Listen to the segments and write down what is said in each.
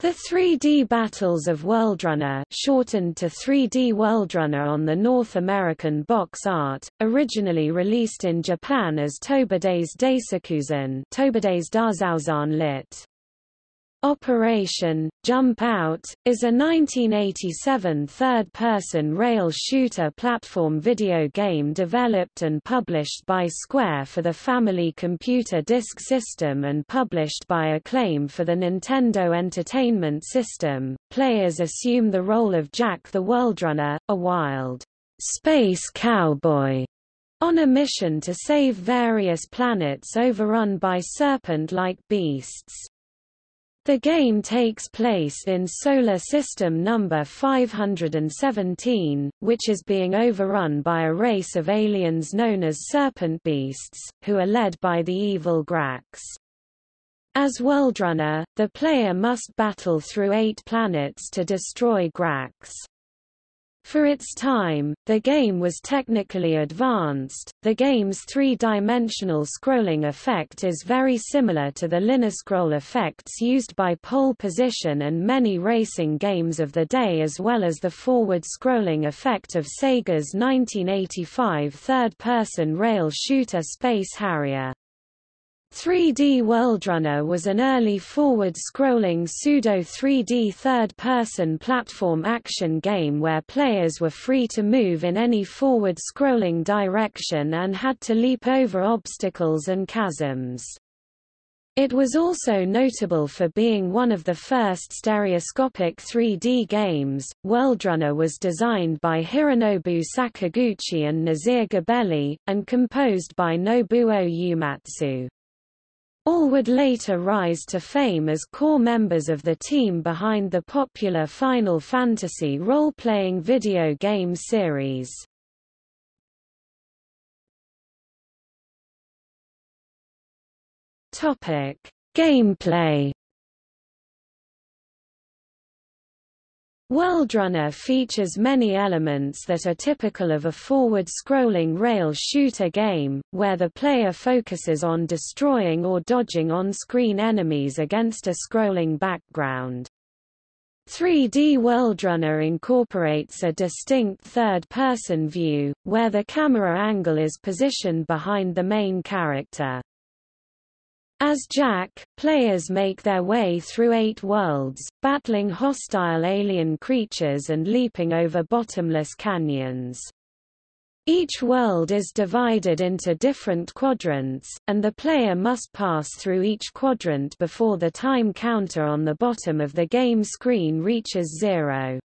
The 3D Battles of Worldrunner shortened to 3D Worldrunner on the North American box art, originally released in Japan as Tobidase Daisakusen Tobidase Daisakusen lit. Operation Jump Out is a 1987 third-person rail shooter platform video game developed and published by Square for the Family Computer Disk System and published by Acclaim for the Nintendo Entertainment System. Players assume the role of Jack the Worldrunner, a wild space cowboy on a mission to save various planets overrun by serpent-like beasts. The game takes place in Solar System number 517, which is being overrun by a race of aliens known as Serpent Beasts, who are led by the evil Grax. As Worldrunner, the player must battle through eight planets to destroy Grax. For its time, the game was technically advanced. The game's three-dimensional scrolling effect is very similar to the linear scroll effects used by Pole Position and many racing games of the day as well as the forward scrolling effect of Sega's 1985 third-person rail shooter Space Harrier. 3D Worldrunner was an early forward-scrolling pseudo-3D third-person platform action game where players were free to move in any forward-scrolling direction and had to leap over obstacles and chasms. It was also notable for being one of the first stereoscopic 3D games. Worldrunner was designed by Hironobu Sakaguchi and Nasir Gebelli, and composed by Nobuo Uematsu. All would later rise to fame as core members of the team behind the popular Final Fantasy role-playing video game series. Topic: Gameplay Worldrunner features many elements that are typical of a forward-scrolling rail shooter game, where the player focuses on destroying or dodging on-screen enemies against a scrolling background. 3D Worldrunner incorporates a distinct third-person view, where the camera angle is positioned behind the main character. As Jack, players make their way through eight worlds, battling hostile alien creatures and leaping over bottomless canyons. Each world is divided into different quadrants, and the player must pass through each quadrant before the time counter on the bottom of the game screen reaches zero.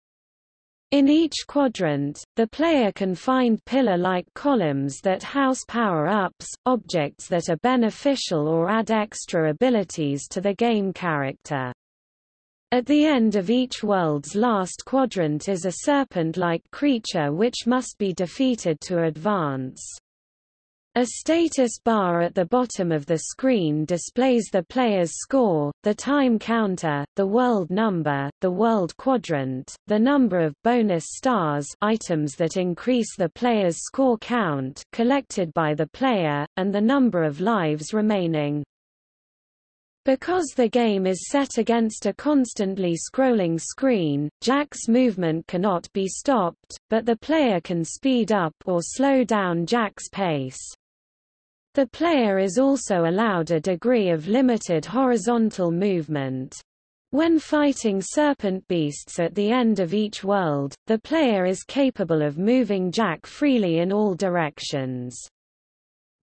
In each quadrant, the player can find pillar-like columns that house power-ups, objects that are beneficial or add extra abilities to the game character. At the end of each world's last quadrant is a serpent-like creature which must be defeated to advance. A status bar at the bottom of the screen displays the player's score, the time counter, the world number, the world quadrant, the number of bonus stars items that increase the player's score count collected by the player, and the number of lives remaining. Because the game is set against a constantly scrolling screen, Jack's movement cannot be stopped, but the player can speed up or slow down Jack's pace. The player is also allowed a degree of limited horizontal movement. When fighting serpent beasts at the end of each world, the player is capable of moving Jack freely in all directions.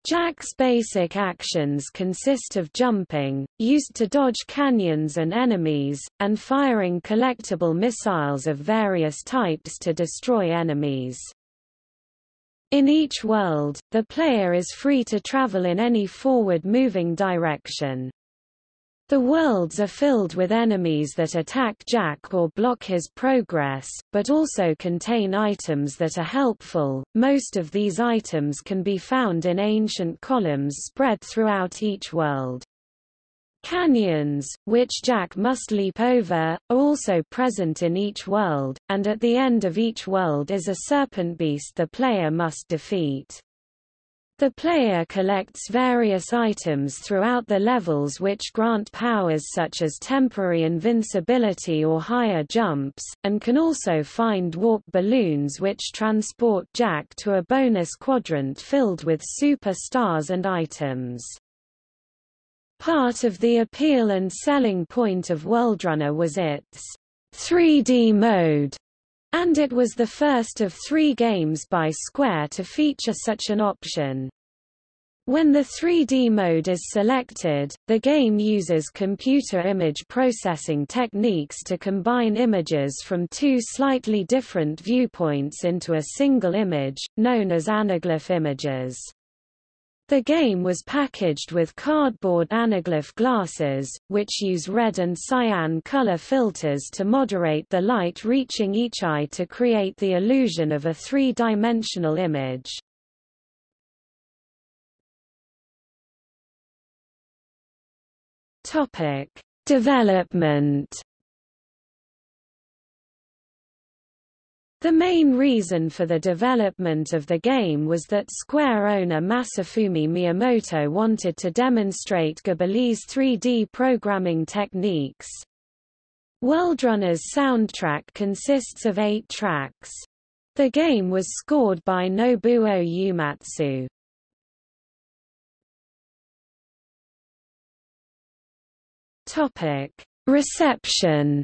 Jack's basic actions consist of jumping, used to dodge canyons and enemies, and firing collectible missiles of various types to destroy enemies. In each world, the player is free to travel in any forward-moving direction. The worlds are filled with enemies that attack Jack or block his progress, but also contain items that are helpful. Most of these items can be found in ancient columns spread throughout each world. Canyons, which Jack must leap over, are also present in each world, and at the end of each world is a serpent beast the player must defeat. The player collects various items throughout the levels which grant powers such as temporary invincibility or higher jumps, and can also find warp balloons which transport Jack to a bonus quadrant filled with super stars and items. Part of the appeal and selling point of Worldrunner was its 3D mode, and it was the first of three games by Square to feature such an option. When the 3D mode is selected, the game uses computer image processing techniques to combine images from two slightly different viewpoints into a single image, known as anaglyph images. The game was packaged with cardboard anaglyph glasses, which use red and cyan color filters to moderate the light reaching each eye to create the illusion of a three-dimensional image. Topic: Development The main reason for the development of the game was that Square owner Masafumi Miyamoto wanted to demonstrate Gebelli's 3D programming techniques. Worldrunner's soundtrack consists of eight tracks. The game was scored by Nobuo Uematsu. Reception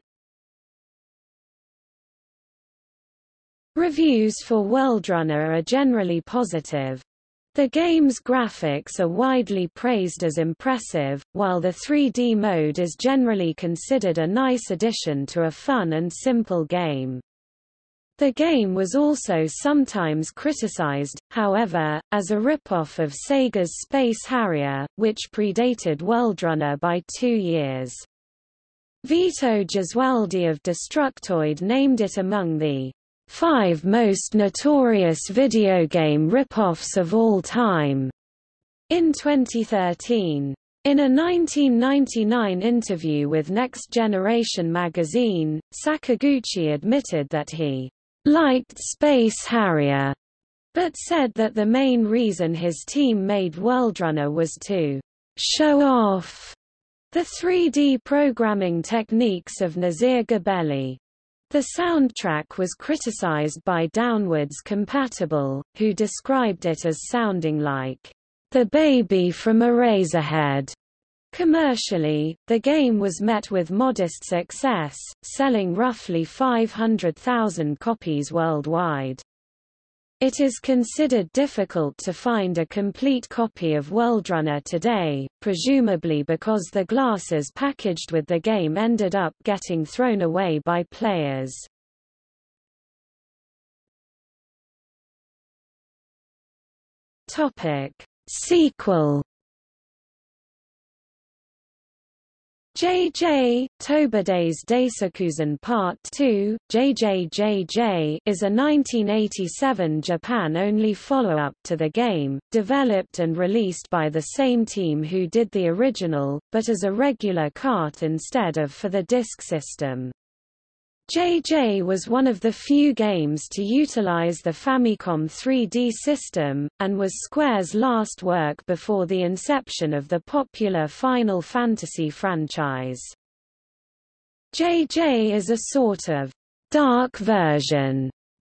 Reviews for Worldrunner are generally positive. The game's graphics are widely praised as impressive, while the 3D mode is generally considered a nice addition to a fun and simple game. The game was also sometimes criticized, however, as a ripoff of Sega's Space Harrier, which predated Worldrunner by two years. Vito Gesualdi of Destructoid named it among the Five most notorious video game rip-offs of all time, in 2013. In a 1999 interview with Next Generation magazine, Sakaguchi admitted that he liked Space Harrier, but said that the main reason his team made Worldrunner was to show off the 3D programming techniques of Nasir Gebelli. The soundtrack was criticized by Downwards Compatible, who described it as sounding like the baby from Eraserhead. Commercially, the game was met with modest success, selling roughly 500,000 copies worldwide. It is considered difficult to find a complete copy of Worldrunner today, presumably because the glasses packaged with the game ended up getting thrown away by players. Topic: Sequel JJ, Tobidase Daisakusen Part 2, JJJJ is a 1987 Japan-only follow-up to the game, developed and released by the same team who did the original, but as a regular cart instead of for the disk system. JJ was one of the few games to utilize the Famicom 3D system, and was Square's last work before the inception of the popular Final Fantasy franchise. JJ is a sort of dark version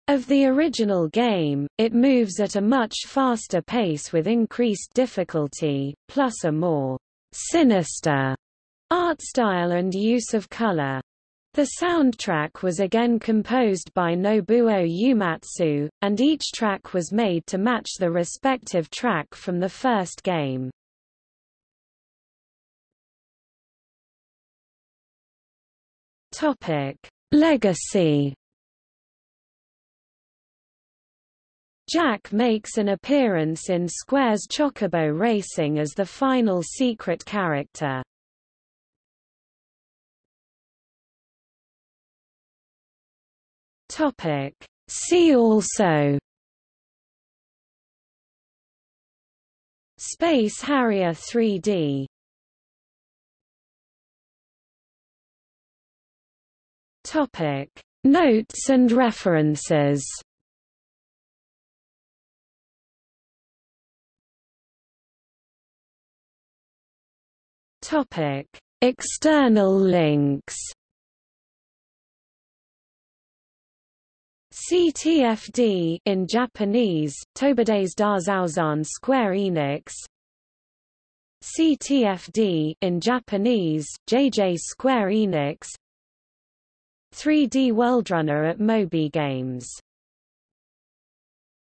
of the original game, it moves at a much faster pace with increased difficulty, plus a more sinister art style and use of color. The soundtrack was again composed by Nobuo Uematsu, and each track was made to match the respective track from the first game. Topic: Legacy Jack makes an appearance in Square's Chocobo Racing as the final secret character. Topic. See also Space Harrier 3D Topic. Notes and references Topic. External links CTFD in Japanese, Tobidase Daisakusen Square Enix. CTFD in Japanese, JJ Square Enix. 3D Worldrunner at Moby Games